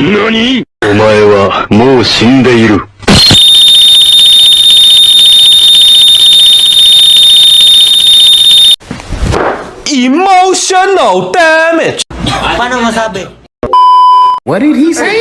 何お前はもう死んでいる。Emotional damage. Paano masabi? What did he say?